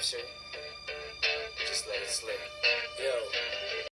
capture, just let it slip.